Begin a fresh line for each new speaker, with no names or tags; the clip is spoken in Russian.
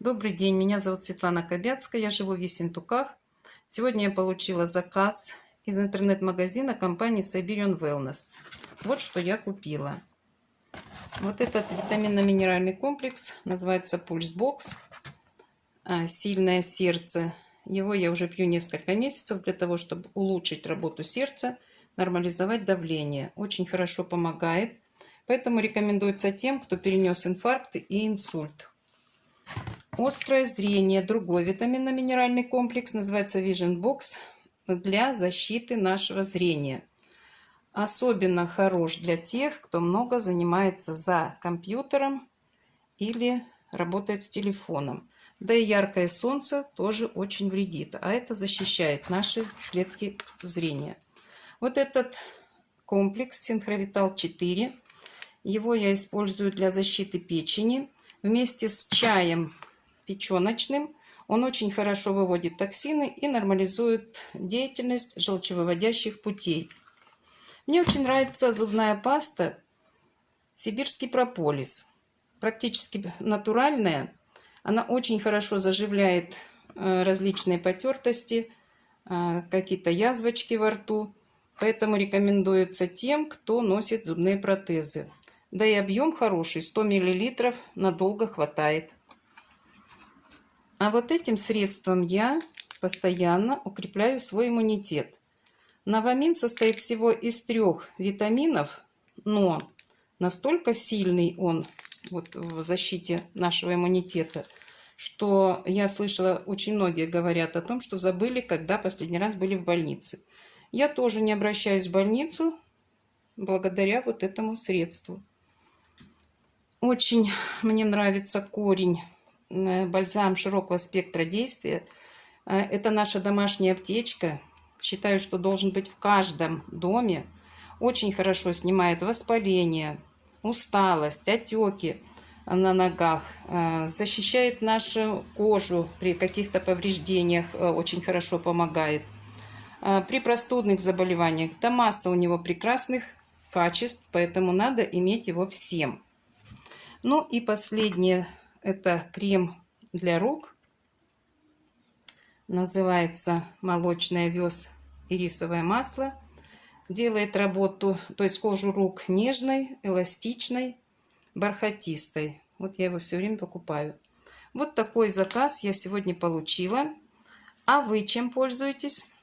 Добрый день, меня зовут Светлана Кобяцкая, я живу в Ессентуках. Сегодня я получила заказ из интернет-магазина компании Siberian Wellness. Вот что я купила. Вот этот витаминно-минеральный комплекс называется Box. А, Сильное сердце. Его я уже пью несколько месяцев для того, чтобы улучшить работу сердца, нормализовать давление. Очень хорошо помогает. Поэтому рекомендуется тем, кто перенес инфаркт и инсульт. Острое зрение. Другой витаминно-минеральный комплекс называется Vision Box для защиты нашего зрения. Особенно хорош для тех, кто много занимается за компьютером или работает с телефоном. Да и яркое солнце тоже очень вредит, а это защищает наши клетки зрения. Вот этот комплекс Синхровитал 4, его я использую для защиты печени. Вместе с чаем печеночным. Он очень хорошо выводит токсины и нормализует деятельность желчевыводящих путей. Мне очень нравится зубная паста «Сибирский прополис». Практически натуральная. Она очень хорошо заживляет э, различные потертости, э, какие-то язвочки во рту. Поэтому рекомендуется тем, кто носит зубные протезы. Да и объем хороший, 100 мл надолго хватает. А вот этим средством я постоянно укрепляю свой иммунитет. Новамин состоит всего из трех витаминов, но настолько сильный он вот, в защите нашего иммунитета, что я слышала, очень многие говорят о том, что забыли, когда последний раз были в больнице. Я тоже не обращаюсь в больницу благодаря вот этому средству. Очень мне нравится корень бальзам широкого спектра действия. Э, это наша домашняя аптечка. Считаю, что должен быть в каждом доме. Очень хорошо снимает воспаление, усталость, отеки на ногах. Э, защищает нашу кожу при каких-то повреждениях. Очень хорошо помогает. При простудных заболеваниях. Да масса у него прекрасных качеств, поэтому надо иметь его всем. Ну и последнее это крем для рук. Называется молочный овес и рисовое масло. Делает работу, то есть кожу рук нежной, эластичной, бархатистой. Вот я его все время покупаю. Вот такой заказ я сегодня получила. А вы чем пользуетесь?